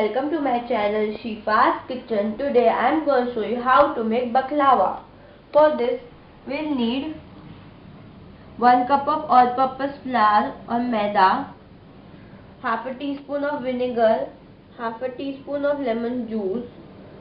welcome to my channel Shifa's Kitchen. Today I am going to show you how to make baklava. For this we'll need 1 cup of all-purpose flour or maida, half a teaspoon of vinegar, half a teaspoon of lemon juice,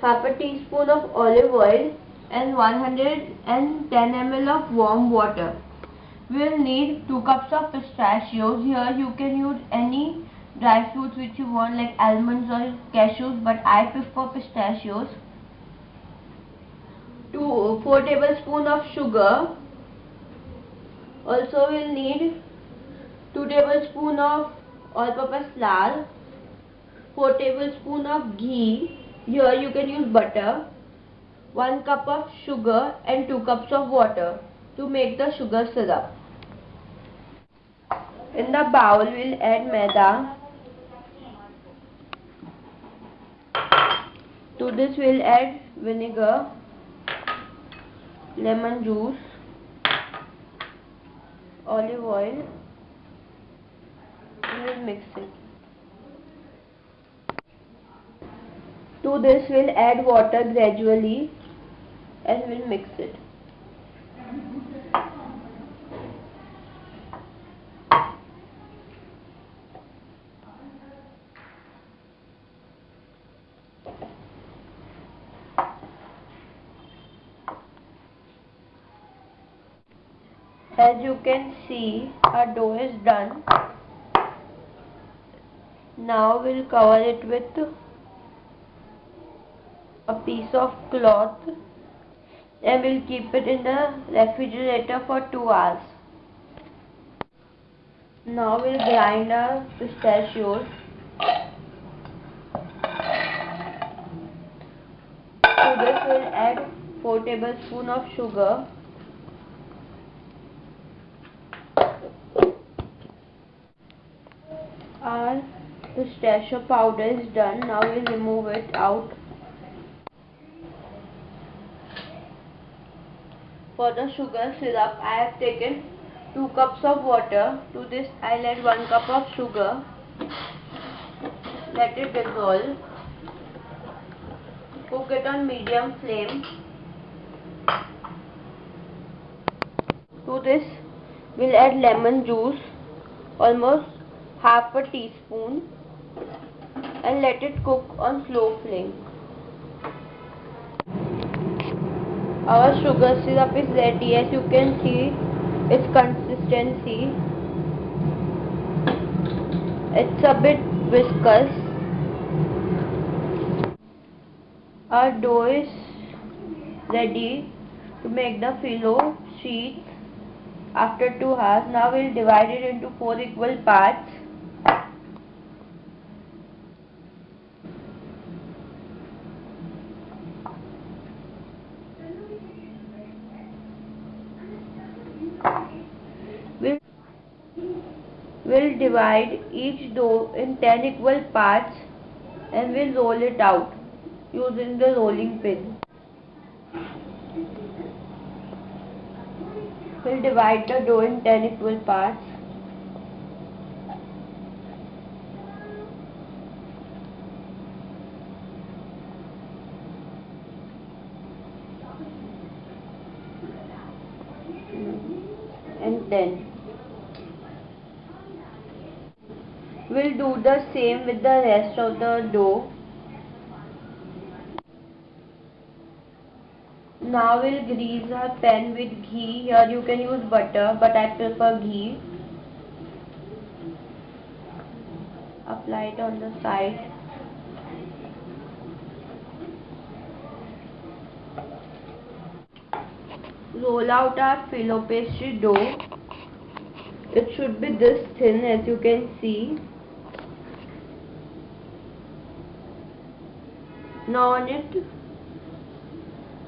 half a teaspoon of olive oil and 110 ml of warm water. We'll need 2 cups of pistachios. Here you can use any dry fruits which you want like almonds or cashews but I prefer pistachios. 2 4 tablespoons of sugar. Also we'll need 2 tablespoons of all-purpose flour, 4 tablespoons of ghee. Here you can use butter. 1 cup of sugar and 2 cups of water to make the sugar syrup. In the bowl we'll add maida To this we'll add vinegar, lemon juice, olive oil and we'll mix it. To this we'll add water gradually and we'll mix it. As you can see our dough is done. Now we'll cover it with a piece of cloth and we'll keep it in the refrigerator for 2 hours. Now we'll grind our pistachios. To this we'll add 4 tablespoons of sugar our pistachio powder is done. Now we'll remove it out. For the sugar syrup I have taken 2 cups of water. To this I'll add 1 cup of sugar. Let it dissolve. Cook it on medium flame. To this we'll add lemon juice almost half a teaspoon and let it cook on slow flame. Our sugar syrup is ready as you can see its consistency. It's a bit viscous. Our dough is ready to make the phyllo sheet after 2 hours. Now we'll divide it into 4 equal parts. We'll, we'll divide each dough in 10 equal parts and we'll roll it out using the rolling pin. We'll divide the dough in 10 equal parts. and 10. We'll do the same with the rest of the dough. Now we'll grease our pan with ghee. Here you can use butter but I prefer ghee. Apply it on the side. roll out our filo pastry dough. It should be this thin as you can see. Now on it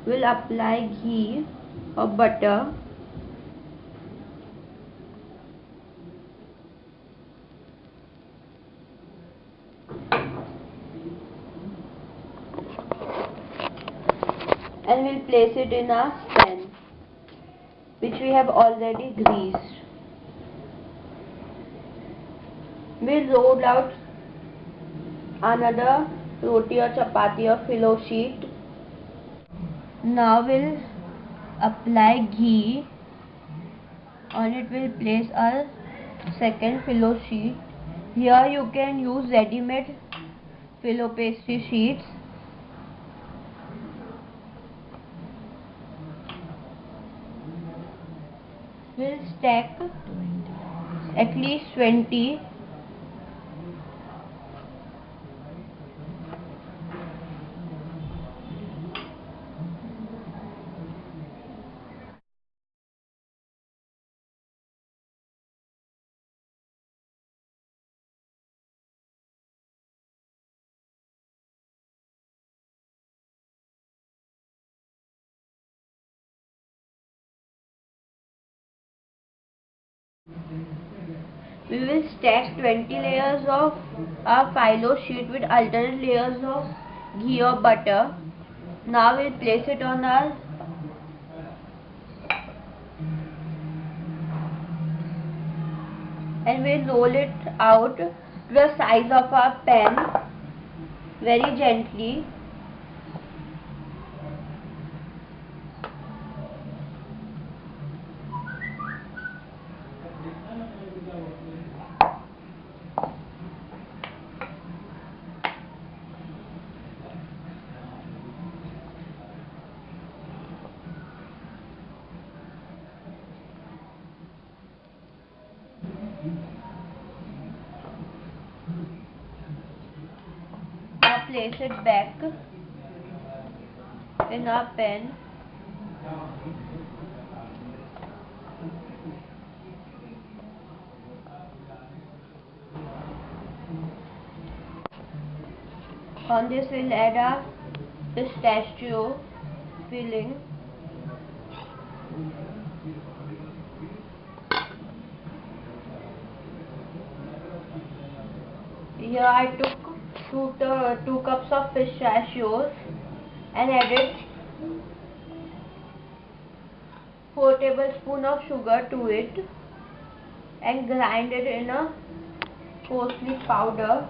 we'll apply ghee or butter. and we'll place it in our pan which we have already greased. We'll roll out another roti और चपाती और phyllo sheet now we'll apply ghee on it will place our second phyllo sheet here you can use readymade phyllo pastry sheets will stack at least twenty We will stack 20 layers of our phyllo sheet with alternate layers of ghee or butter. Now we'll place it on our and we'll roll it out to the size of our pen very gently Now place it back in our pen. On this we'll add our pistachio filling. Here I took two, uh, two cups of fish pistachios and added 4 tablespoon of sugar to it and grind it in a coarsely powder.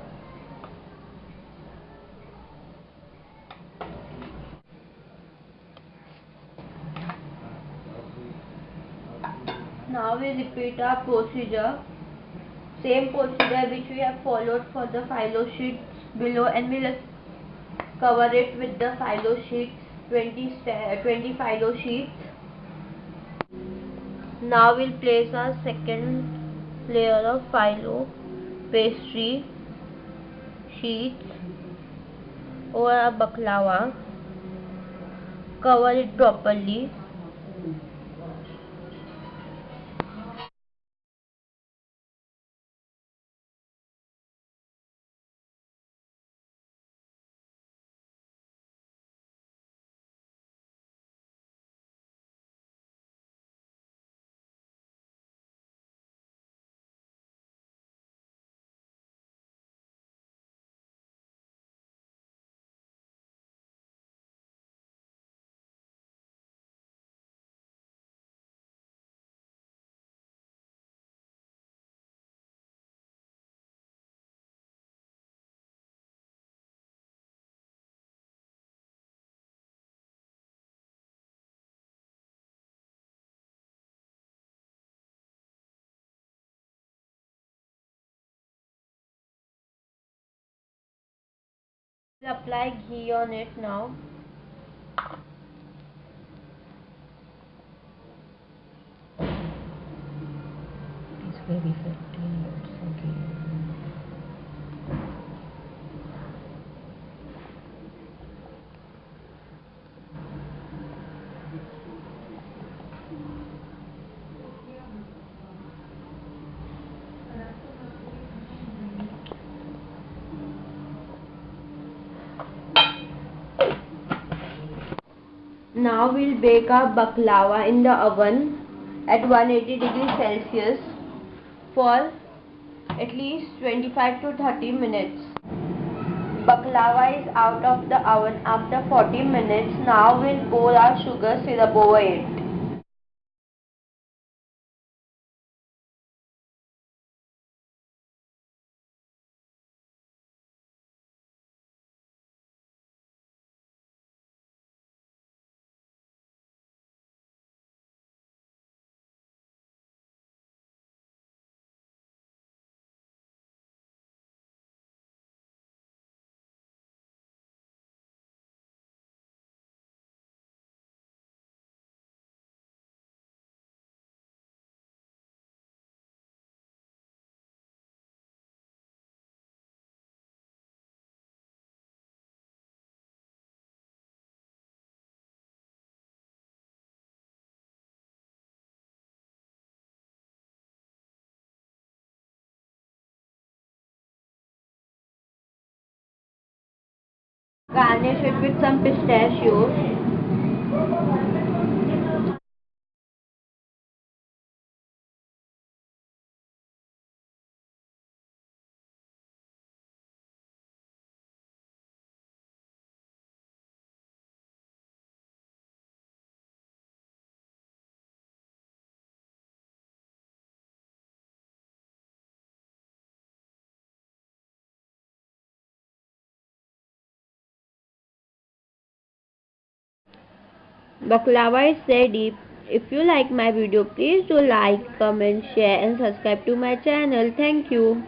Now we repeat our procedure same procedure which we have followed for the phyllo sheets below and we'll cover it with the phyllo sheets 20, 20 phyllo sheets now we'll place our second layer of phyllo pastry sheets over our baklava. Cover it properly apply ghee on it now. It's very fatty, Now we'll bake our baklava in the oven at 180 degrees Celsius for at least 25 to 30 minutes. Baklava is out of the oven after 40 minutes. Now we'll pour our sugar syrup over it. Garnish it with some pistachios. Baklava is ready. If you like my video, please do like, comment, share and subscribe to my channel. Thank you.